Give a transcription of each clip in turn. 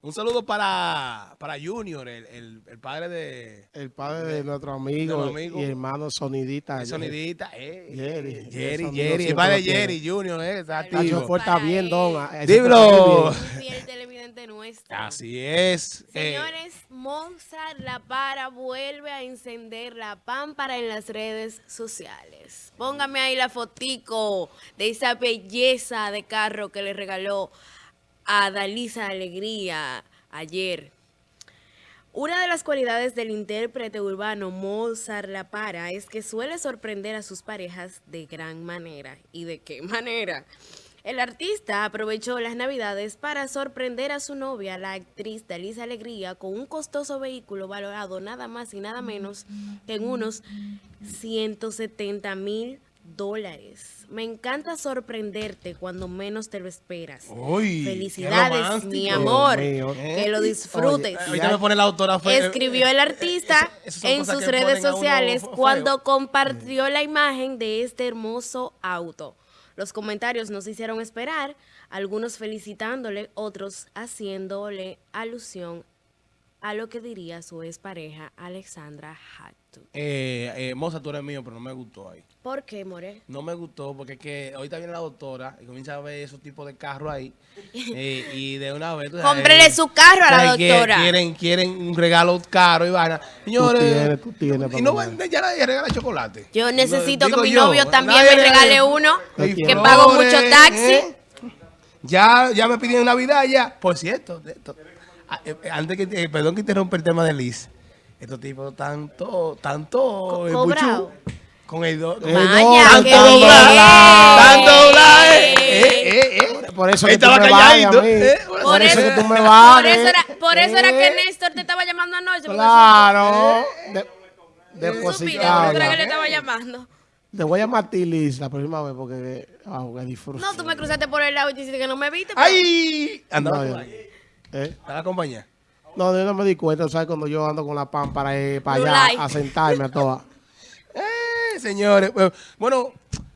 Un saludo para, para Junior, el, el, el padre de... El padre de nuestro amigo, y hermano Sonidita. el sonidita, eh, Jerry. Jerry, Jerry, el padre de. Jerry, Junior, eh, está activo. está bien, don. Dímelo. Fiel televidente nuestro. Así es. eh, Señores, Mozart La Para vuelve a encender la pámpara en las redes sociales. Póngame ahí la fotico de esa belleza de carro que le regaló a Dalisa Alegría ayer. Una de las cualidades del intérprete urbano Mozart La Para es que suele sorprender a sus parejas de gran manera. ¿Y de qué manera? El artista aprovechó las navidades para sorprender a su novia, la actriz Dalisa Alegría, con un costoso vehículo valorado nada más y nada menos que en unos 170 mil dólares. Me encanta sorprenderte cuando menos te lo esperas. Uy, Felicidades, mi amor. Mío. Que lo disfrutes. eh, ahorita me pone la autora. fue- Escribió el artista Esas son en sus redes uno sociales cuando compartió la imagen de este hermoso auto. Los comentarios nos hicieron esperar, algunos felicitándole, otros haciéndole alusión a lo que diría su expareja Alexandra Hattu. Eh, eh, Moza, tú eres mío, pero no me gustó ahí. ¿Por qué, More? No me gustó porque es que ahorita viene la doctora y comienza a ver esos tipos de carros ahí. eh, y de una vez. tú Cómprele su carro a la doctora. Quieren, quieren un regalo caro y vaina. Señores. tienes, tú tienes, y no venden, ya nadie regala chocolate. Yo necesito que mi yo, novio también nadie me regale uno, que flores, pago mucho taxi. ¿eh? Ya, ya me pidieron Navidad ya. Por cierto, de esto, eh, eh, antes que, eh, perdón que interrumpa el tema de Liz. Estos tipos tanto, tanto, Co- eh, cobrado. con el do- con Eh, tanto doblar, tanto doblar, eh, eh, eh, eh. Por eso que tú me calladito, eh, Por, Por eso eso- que tú me Por vales. eso era, por eso era que Eh, Néstor te estaba llamando anoche. porque Claro. De, por era que le estaba llamando. Te voy a llamar a ti, Liz, la próxima vez porque ah, que disfruto. No, tú me cruzaste por el lado y dijiste que no me viste. pero- ¡Ay! Andaba No, por. ¿Eh? A la compañía. No, yo no me di cuenta, ¿sabes? Cuando yo ando con la pan para ir para allá light. a sentarme a todas. Eh, señores. Bueno,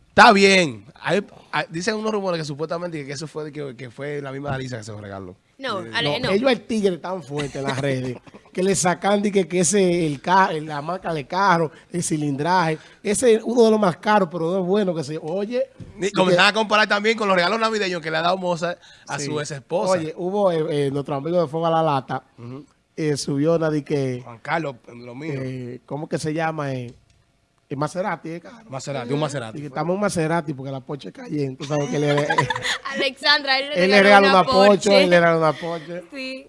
está bien. Hay- hay- dicen unos rumores que supuestamente que eso fue de que, que fue la misma Alisa que se regaló. No, Eh, Ale, no. Ellos el tigre tan fuerte en las redes que le sacan que, que ese el ca- la marca de carro, el cilindraje, ese es uno de los más caros, pero no es bueno que se oye. Y comenzaron a comparar también con los regalos navideños que le ha dado Mozart a Sí. su ex esposa. Oye, hubo eh, eh, nuestro amigo de Fuego a la Lata, eh, subió una de que, Juan Carlos, lo mío. eh, ¿cómo que se llama? Eh, el Maserati, eh, caro. Maserati, un Maserati. Y que estamos en Maserati porque la Porsche cayendo. Tú sabes que él, le- Alexandra, él le él le regaló una Porsche, Porsche. él le regaló una Porsche. Sí.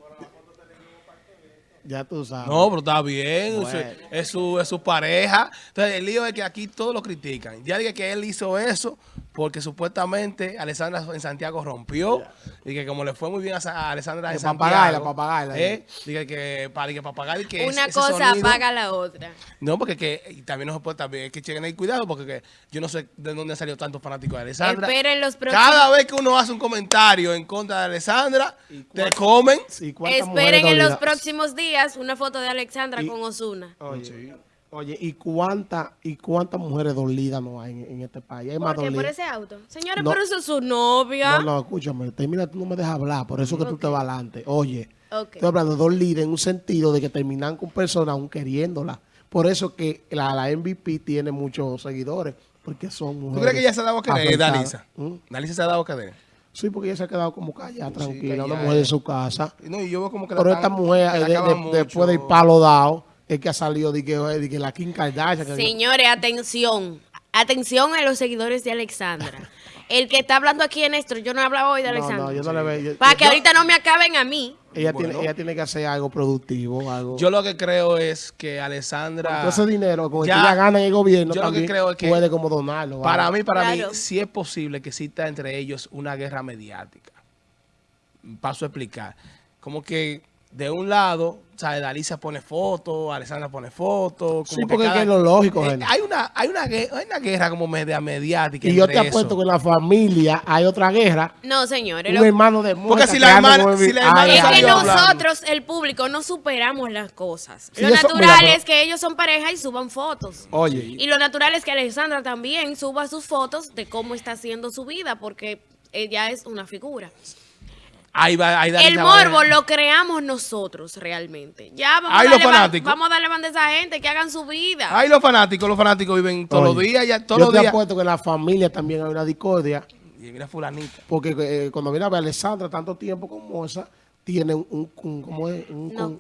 Ya tú sabes. No, pero está bien, Bueno. es, es su, es su pareja. Entonces, el lío es que aquí todos lo critican. Ya dije que él hizo eso porque supuestamente Alessandra en Santiago rompió y que como le fue muy bien a, Sa- a Alessandra en De Santiago. papagaila, papagaila. ¿eh? Dije que para que papagaila que Una ese cosa sonido- apaga la otra. No, porque que, y también no se puede, también hay que chequen ahí cuidado porque que yo no sé de dónde han salido tantos fanáticos de Alessandra. Esperen los próximos. Cada vez que uno hace un comentario en contra de Alessandra, te comen. Sí, ¿cuántas mujeres Esperen en los próximos días una foto de Alexandra Y- con Osuna. Oye, oye, ¿y cuántas y cuántas mujeres dolidas no hay en, en este país? Hay más ¿Por qué? ¿Por dolidas. ese auto? Señores, No. pero eso es su novia. No, no, escúchame, termina, tú no me dejas hablar, por eso que tú te vas adelante. Oye, Ok. estoy hablando de dos líderes en un sentido de que terminan con personas aún queriéndola. Por eso que la, la MVP tiene muchos seguidores, porque son ¿Tú mujeres. crees que ella se ha dado a querer, afectadas. Dalisa? ¿Mm? Dalisa se ha dado a querer. Sí, porque ella se ha quedado como callada, tranquila, una callada. mujer de su casa. No, y yo veo como que Pero la esta mujer, de- de- acaban después del palo dado, es que ha salido de que, de que la Kim Kardashian. que- Señores, atención. Atención a los seguidores de Alexandra. El que está hablando aquí es Néstor. Yo no he hablado hoy de No, Alexandra. no, yo no le veo. yo- Para que yo- ahorita no me acaben a mí. ella, Bueno. tiene, ella tiene que hacer algo productivo, algo. Yo lo que creo es que Alessandra... Con ese dinero, con el Ya, que ella gana en el gobierno, yo lo que creo es que- puede como donarlo. Para algo. mí, para Claro. mí, sí es posible que exista entre ellos una guerra mediática. Paso a explicar. Como que de un lado, o sea, Dalisa pone fotos, Alessandra pone fotos. Sí, porque es lo lógico, Jenny. hay, una, hay, una, hay una guerra como media mediática. Y yo te apuesto eso. que en la familia hay otra guerra. No, señores. Un lo- hermano de muerta si que la anda hermana- con el- si la hermana Ay, es que ay. hablando. nosotros, el público, no superamos las cosas. Sí, lo natural es que ellos son pareja y suban fotos. Oye, Y lo natural es que Alexandra también suba sus fotos de cómo está haciendo su vida, porque ella es una figura. Ahí va, ahí El va morbo lo creamos nosotros realmente. Ya vamos, a, los darle ban- fanáticos. vamos a darle banda a esa gente que hagan su vida. Ay, los fanáticos, los fanáticos viven todos los días, ya todos yo los te días. apuesto que en la familia también hay una discordia, Y mira fulanita. porque eh, cuando viene a ver a Alessandra tanto tiempo con Moza, tiene un, un, un- ¿cómo es? Un, no,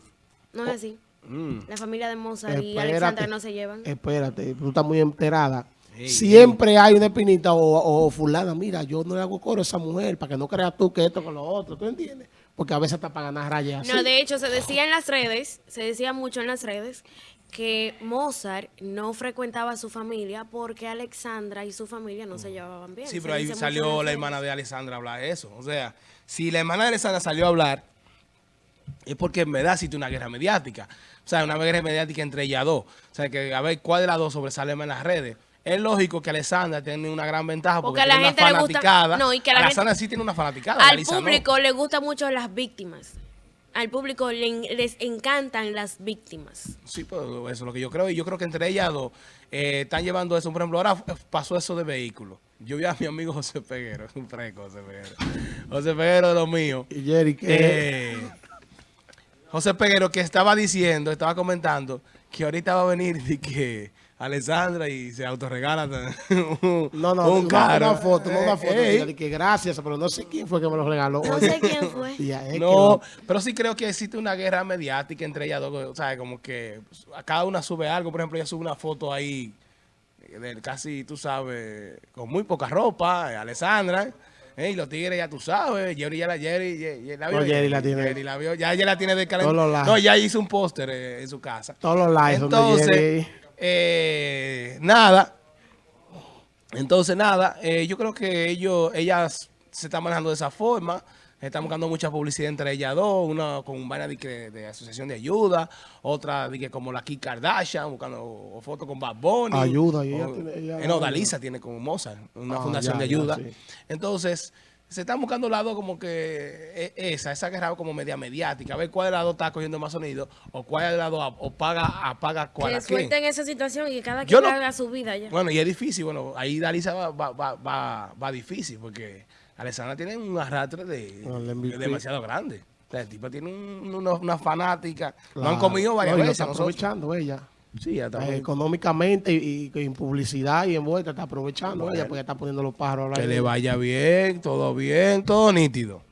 no es así. Mm. La familia de Mozart y Espérate. Alexandra no se llevan. Espérate, tú estás muy enterada. Sí, Siempre hay una espinita o, o fulana, mira, yo no le hago coro a esa mujer para que no creas tú que esto con lo otro, ¿tú entiendes? Porque a veces hasta para ganar rayas así. No, de hecho, se decía en las redes, se decía mucho en las redes, que Mozart no frecuentaba a su familia porque Alexandra y su familia no se llevaban bien. Sí, Se pero ahí salió la hermana de Alessandra a hablar eso. O sea, si la hermana de Alessandra salió a hablar, es porque en verdad existe una guerra mediática. O sea, una guerra mediática entre ellas dos. O sea, que a ver cuál de las dos sobresale más en las redes. Es lógico que Alessandra tiene una gran ventaja porque, Porque a la tiene gente una le gusta- fanaticada. no, y que a la Alessandra gente- sí tiene una fanaticada. Al no. público le gustan mucho las víctimas. Al público le- les encantan las víctimas. Sí, pues eso es lo que yo creo. Y yo creo que entre ellas dos eh, están llevando eso. Por ejemplo, ahora pasó eso de vehículos. Yo vi a mi amigo José Peguero, un fresco José Peguero. José Peguero de lo mío. Y Jerry, que Eh, José Peguero que estaba diciendo, estaba comentando que ahorita va a venir y que Alessandra y se autorregala un, no, no, un una, carro. una foto, no una foto, ey. Que gracias, pero no sé quién fue que me lo regaló. No Oye, sé quién fue. es No, que pero sí creo que existe una guerra mediática entre ellas dos. O sea, como que pues, a cada una sube algo. Por ejemplo, ella sube una foto ahí, eh, de casi, tú sabes, con muy poca ropa, eh, Alessandra. eh, y los tigres ya tú sabes, Jerry ya la Jerry, Jerry, la vio, No, Jerry la tiene. Jerry la vio, ya ella la tiene de calendario. No, ya hizo un póster eh, en su casa. Todos los likes Entonces, Jerry. Eh, nada. Entonces, nada, eh, yo creo que ellos, ellas se están manejando de esa forma. Están buscando mucha publicidad entre ellas dos, una con un vaina de, de asociación de ayuda, otra de que como la Kim Kardashian, buscando fotos con Bad Bunny. Ayuda, y ella o- tiene- ella eh, no, ayuda. Dalisa tiene como Mozart, una Ah, fundación ya, de ya, ayuda. sí. Entonces, se están buscando lados como que eh, esa, esa guerra como media mediática, a ver cuál de dos está cogiendo más sonido, o cuál de las dos ap- o paga, apaga cuál Que suelten esa situación y que cada quien no- haga su vida ya. Bueno, y es difícil, bueno, ahí Dalisa va, va, va, va, va difícil, porque Alessandra tiene un arrastre de, No, demasiado grande. O sea, el tipo tiene un- una, una fanática. No han Claro. comido varias No, y lo veces. está nosotros. aprovechando ella. Sí. Eh, económicamente y, y en publicidad y en vuelta está aprovechando ella porque está poniendo los pájaros al que le vaya bien, todo bien, todo nítido.